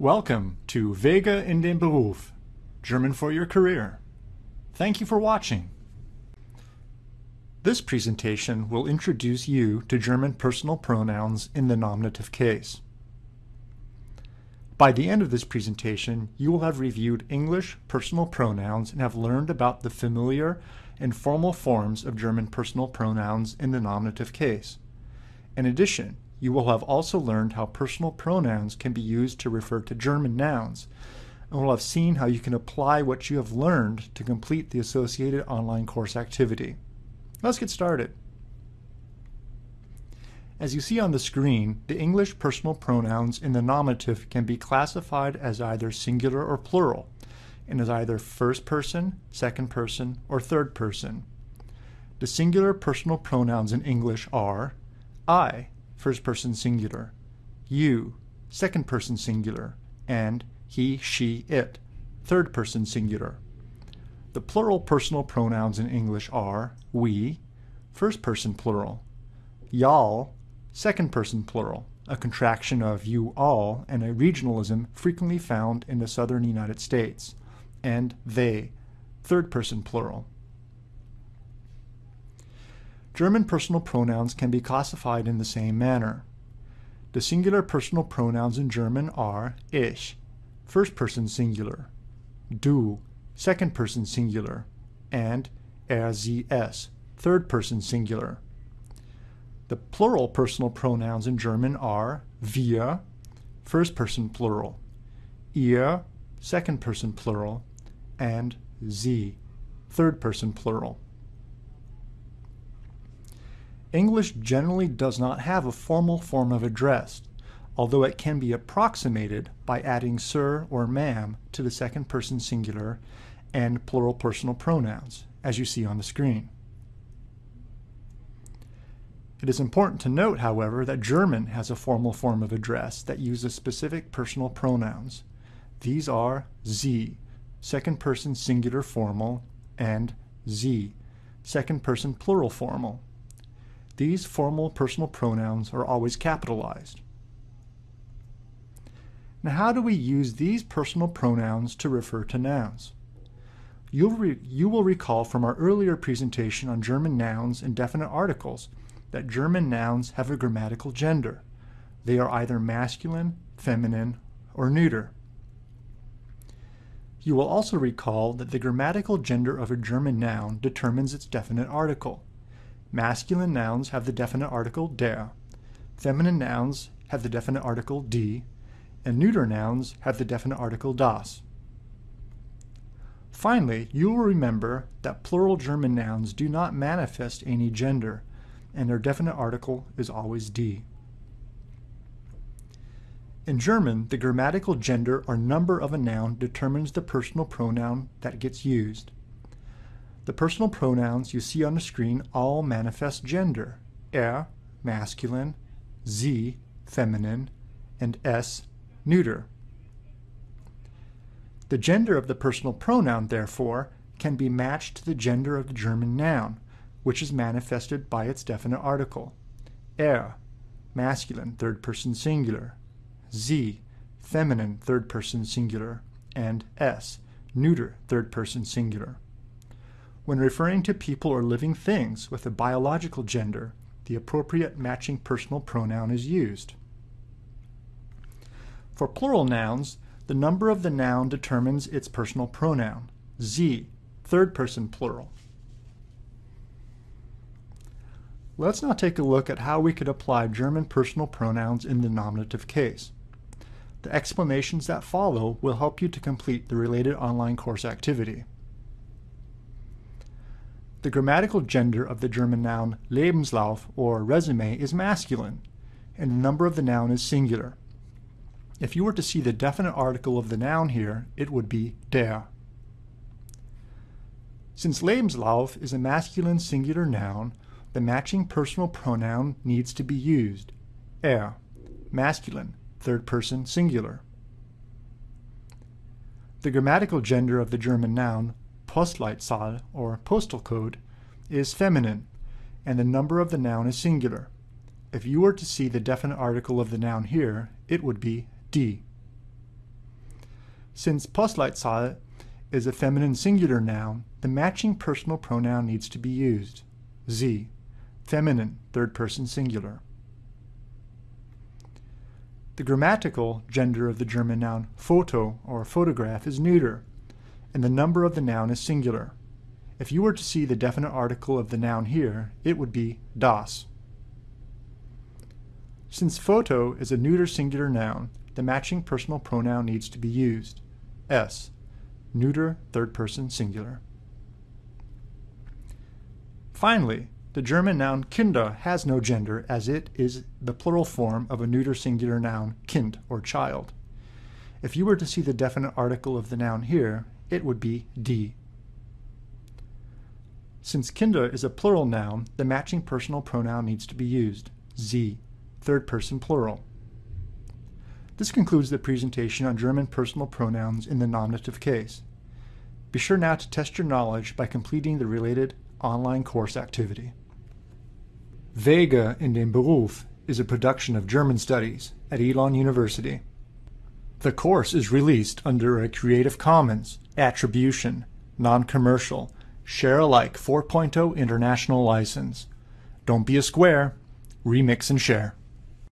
Welcome to Wege in den Beruf, German for your career. Thank you for watching. This presentation will introduce you to German personal pronouns in the nominative case. By the end of this presentation, you will have reviewed English personal pronouns and have learned about the familiar and formal forms of German personal pronouns in the nominative case. In addition, you will have also learned how personal pronouns can be used to refer to German nouns, and will have seen how you can apply what you have learned to complete the associated online course activity. Let's get started. As you see on the screen, the English personal pronouns in the nominative can be classified as either singular or plural, and as either first person, second person, or third person. The singular personal pronouns in English are I, first person singular, you, second person singular, and he, she, it, third person singular. The plural personal pronouns in English are we, first person plural, y'all, second person plural, a contraction of you all and a regionalism frequently found in the southern United States, and they, third person plural. German personal pronouns can be classified in the same manner. The singular personal pronouns in German are ich, first person singular, du, second person singular, and er, sie, es, third person singular. The plural personal pronouns in German are wir, first person plural, ihr, second person plural, and sie, third person plural. English generally does not have a formal form of address, although it can be approximated by adding sir or ma'am to the second person singular and plural personal pronouns, as you see on the screen. It is important to note, however, that German has a formal form of address that uses specific personal pronouns. These are Sie, second person singular formal, and Sie, second person plural formal. These formal personal pronouns are always capitalized. Now how do we use these personal pronouns to refer to nouns? You'll you will recall from our earlier presentation on German nouns and definite articles that German nouns have a grammatical gender. They are either masculine, feminine, or neuter. You will also recall that the grammatical gender of a German noun determines its definite article. Masculine nouns have the definite article der, feminine nouns have the definite article die, and neuter nouns have the definite article das. Finally, you will remember that plural German nouns do not manifest any gender, and their definite article is always die. In German, the grammatical gender or number of a noun determines the personal pronoun that gets used. The personal pronouns you see on the screen all manifest gender. Er, masculine, sie, feminine, and es, neuter. The gender of the personal pronoun, therefore, can be matched to the gender of the German noun, which is manifested by its definite article. Er, masculine, third person singular. Sie, feminine, third person singular. And es, neuter, third person singular. When referring to people or living things with a biological gender, the appropriate matching personal pronoun is used. For plural nouns, the number of the noun determines its personal pronoun. Sie, third person plural. Let's now take a look at how we could apply German personal pronouns in the nominative case. The explanations that follow will help you to complete the related online course activity. The grammatical gender of the German noun Lebenslauf or resume is masculine, and the number of the noun is singular. If you were to see the definite article of the noun here, it would be der. Since Lebenslauf is a masculine singular noun, the matching personal pronoun needs to be used. Er, masculine, third person singular. The grammatical gender of the German noun Postleitzahl, or postal code, is feminine, and the number of the noun is singular. If you were to see the definite article of the noun here, it would be die. Since Postleitzahl is a feminine singular noun, the matching personal pronoun needs to be used. Sie, feminine, third person singular. The grammatical gender of the German noun Foto or photograph is neuter, and the number of the noun is singular. If you were to see the definite article of the noun here, it would be das. Since photo is a neuter singular noun, the matching personal pronoun needs to be used. Es, neuter third person singular. Finally, the German noun Kinder has no gender as it is the plural form of a neuter singular noun Kind or child. If you were to see the definite article of the noun here, it would be die. Since Kinder is a plural noun, the matching personal pronoun needs to be used, Sie, third person plural. This concludes the presentation on German personal pronouns in the nominative case. Be sure now to test your knowledge by completing the related online course activity. Wege in den Beruf is a production of German Studies at Elon University. The course is released under a Creative Commons Attribution, Non-Commercial, Share Alike 4.0 International License. Don't be a square, remix and share.